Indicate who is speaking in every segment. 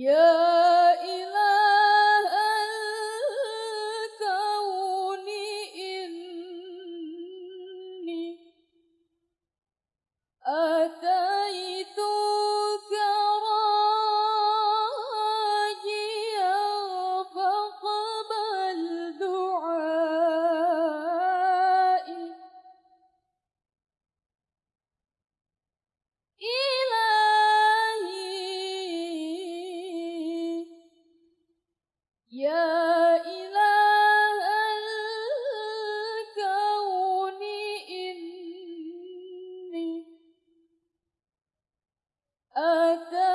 Speaker 1: Yeah. أتيتك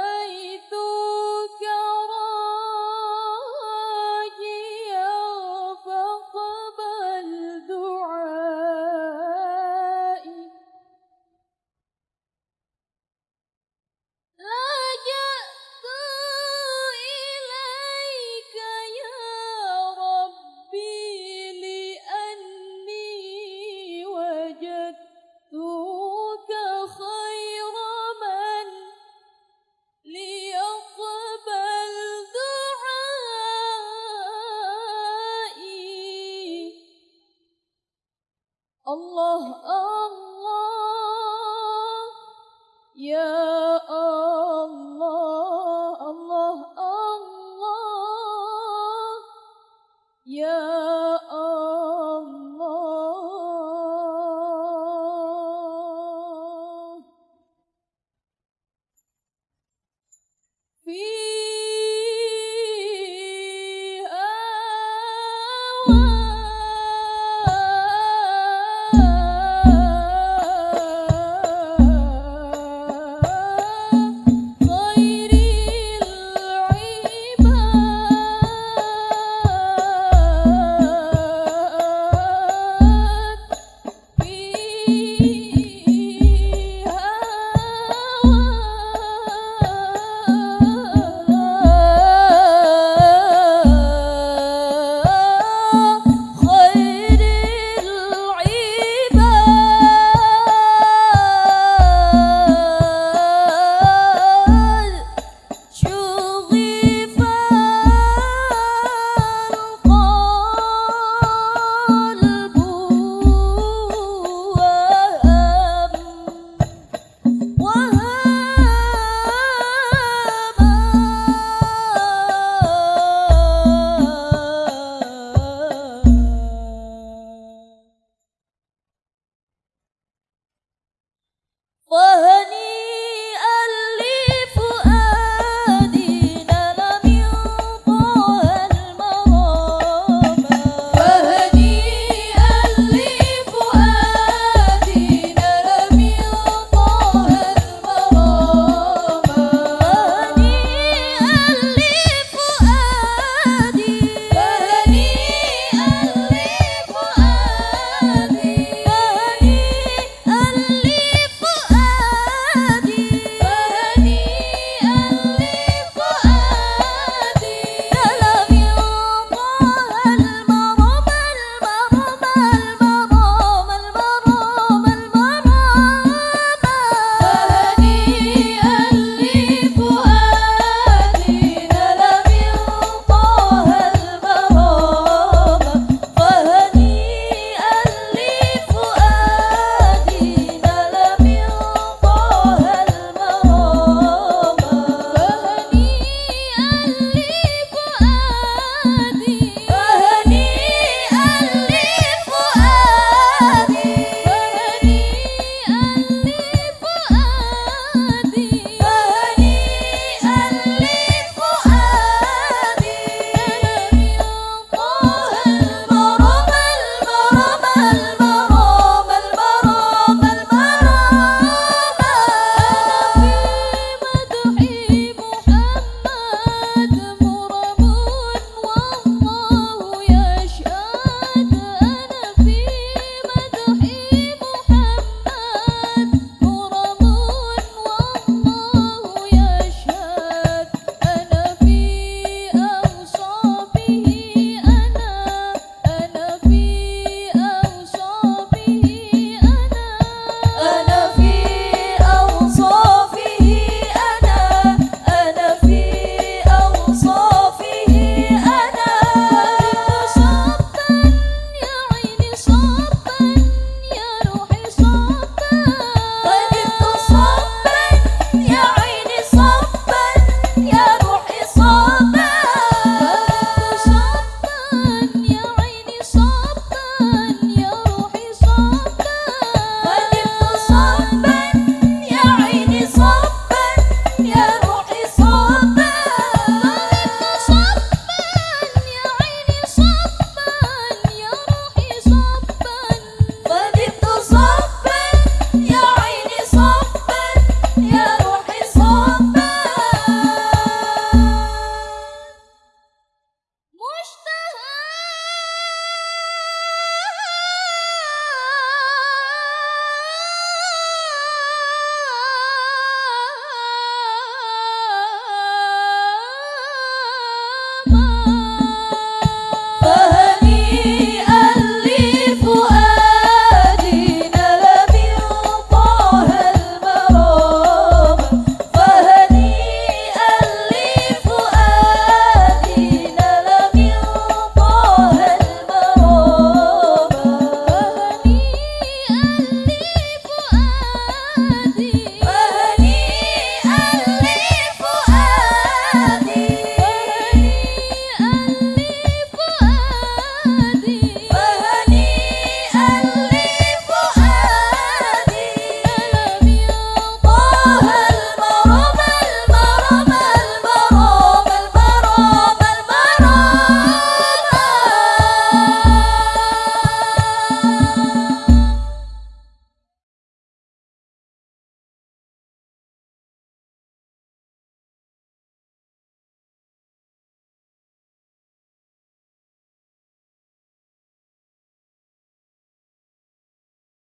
Speaker 1: Yeah.